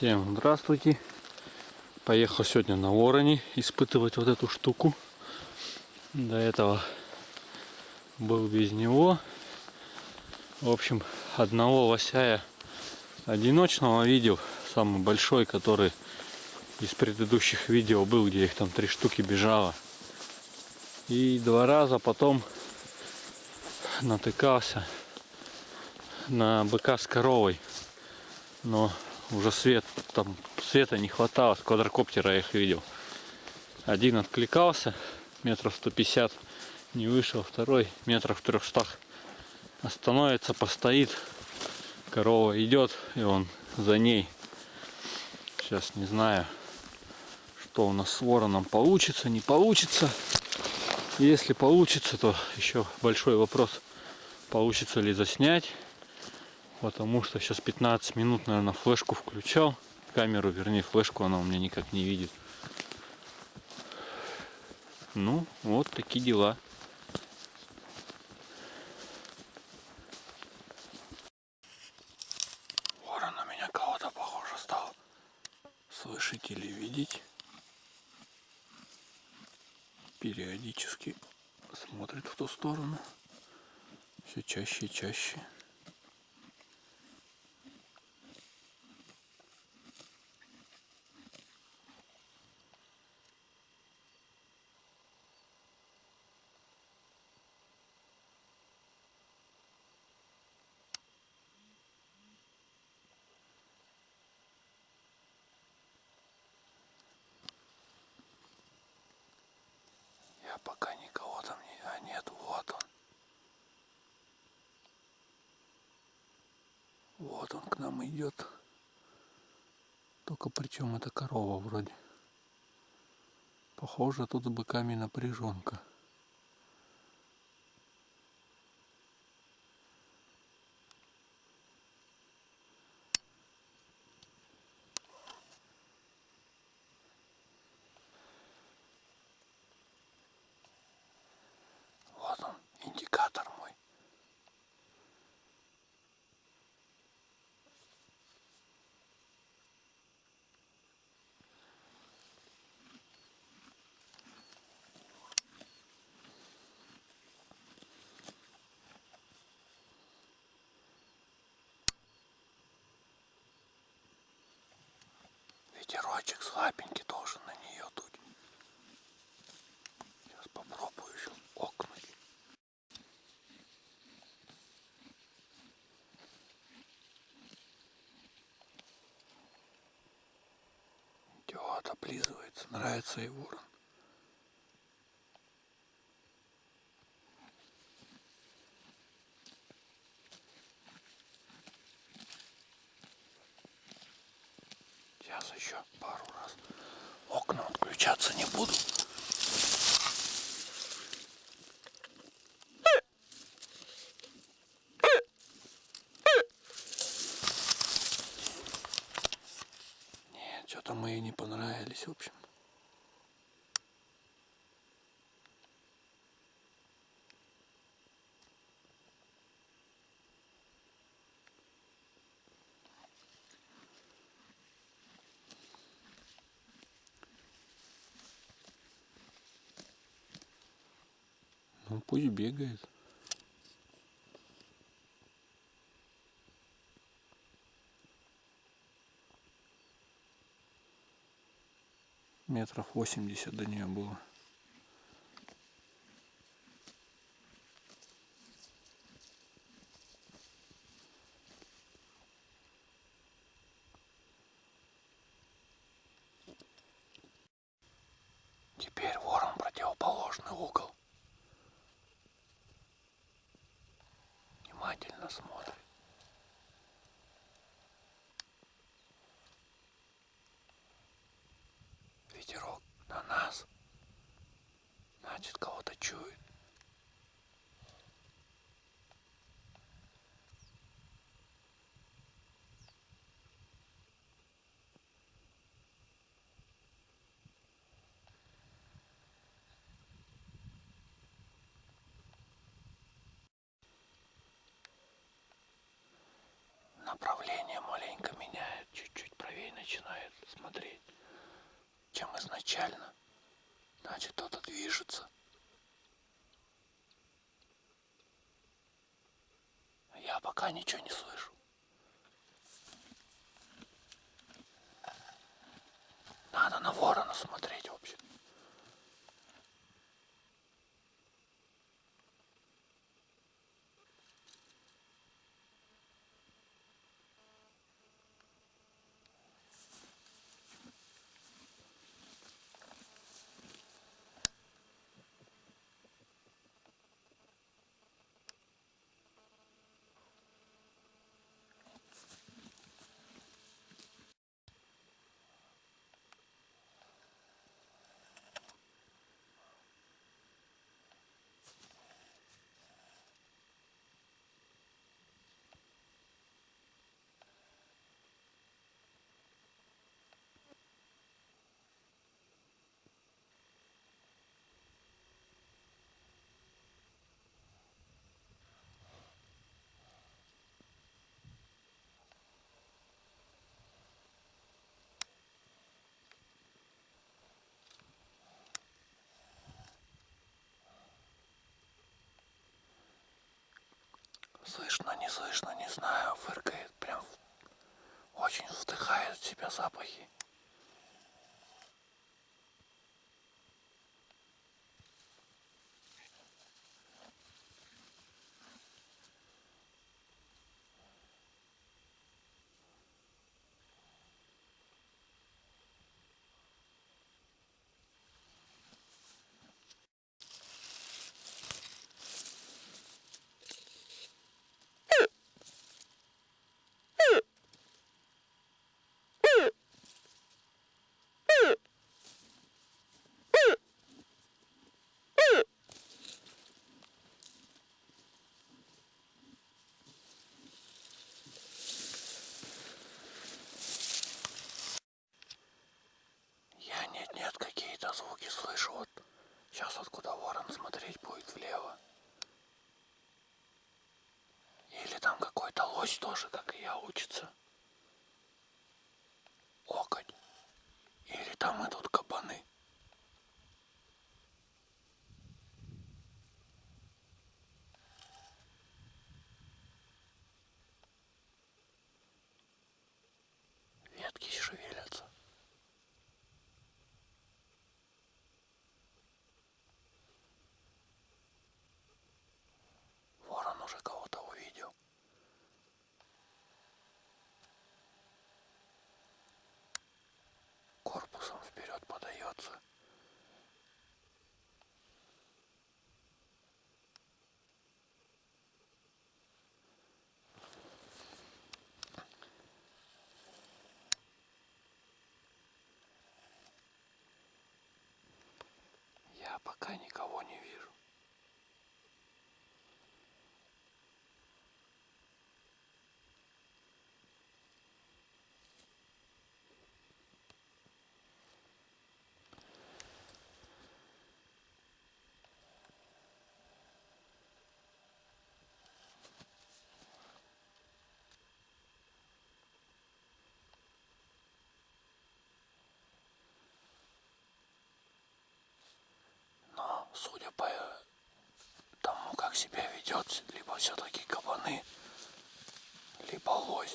Всем здравствуйте. Поехал сегодня на Вороне испытывать вот эту штуку. До этого был без него. В общем, одного лосяя одиночного видел. Самый большой, который из предыдущих видео был, где их там три штуки бежало. И два раза потом натыкался на быка с коровой. Но уже свет, там света не хватало, с квадрокоптера я их видел. Один откликался, метров 150 не вышел, второй метров 300 остановится, постоит, корова идет, и он за ней. Сейчас не знаю, что у нас с вороном получится, не получится. Если получится, то еще большой вопрос, получится ли заснять потому что сейчас 15 минут, наверное, флешку включал. Камеру, вернее, флешку она у меня никак не видит. Ну, вот такие дела. Ворон меня кого-то похоже стал слышать или видеть. Периодически смотрит в ту сторону. Все чаще и чаще. Я пока никого там не... А нет, вот он. Идет. Только причем это корова вроде. Похоже, тут с быками напряженка. Вот он, индикатор мой. Ветерочек слабенький должен на нее дуть. Сейчас попробую еще окнуть. Идет, облизывается, нравится и ворон. Сейчас еще пару раз. Окна отключаться не буду. Нет, что-то мы ей не понравились, в общем. Ну пусть бегает. Метров 80 до нее было. Внимательно смотрит. направление маленько меняет, чуть-чуть правее начинает смотреть, чем изначально. Значит, кто-то движется. Я пока ничего не слышу. Надо на ворона смотреть. Слышно, не слышно, не знаю, фыркает, прям очень вдыхает в себя запахи. Нет-нет какие-то звуки слышу. Вот сейчас откуда ворон смотреть будет влево. Или там какой-то лось тоже, как и я, учится. Окоть. Или там идут кабаны. Ветки шевелятся. Ворон уже кого-то увидел. Корпусом вперед подается. Я пока никого не вижу. Но, судя по тому, как себя ведет, либо все-таки кабаны, либо лось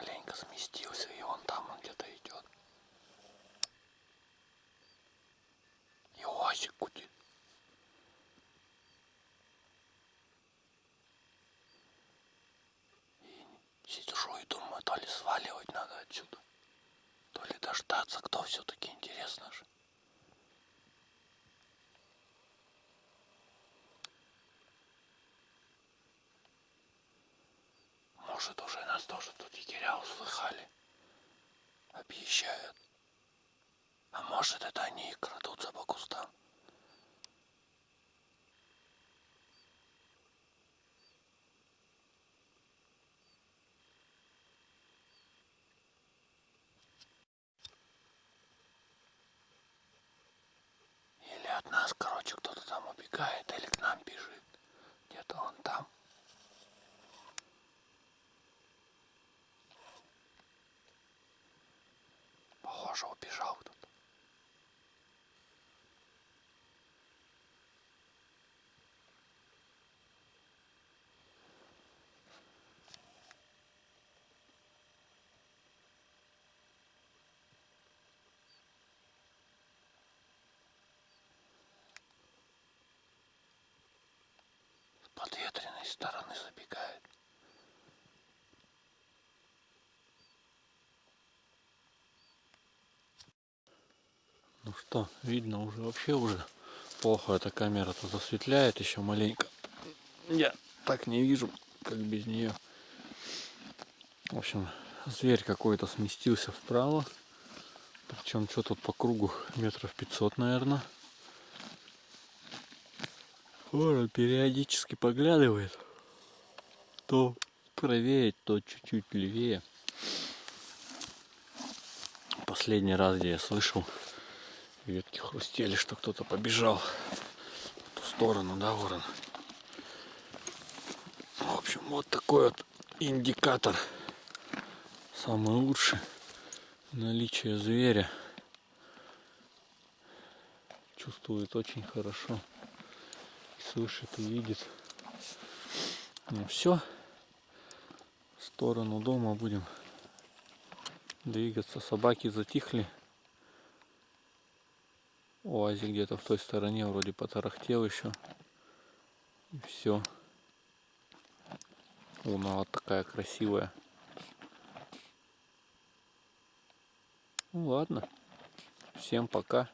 маленько сместился, и он там он где-то идет. И Уазик гудит. И сижу и думаю, то ли сваливать надо отсюда, то ли дождаться, кто все-таки интересно же. Может, уже нас тоже тут егеря услыхали. Объезжают. А может, это они и крадутся по кустам. Или от нас, короче, кто-то там убегает, или к нам бежит. Где-то он там. Похоже, убежал кто-то. С подветренной стороны забегает. Ну что, видно уже вообще уже плохо эта камера-то засветляет еще маленько. Я так не вижу, как без нее. В общем, зверь какой-то сместился вправо. Причем что тут по кругу метров 500, наверное. Ворон периодически поглядывает. То правее, то чуть-чуть левее. Последний раз, где я слышал, ветки хрустели, что кто-то побежал в ту сторону, да, ворон? В общем, вот такой вот индикатор. Самый лучший. Наличие зверя. Чувствует очень хорошо. Слышит и видит. Ну все. В сторону дома будем двигаться. Собаки затихли. УАЗик где-то в той стороне вроде потарахтел еще. И все. Луна вот такая красивая. Ну ладно. Всем пока.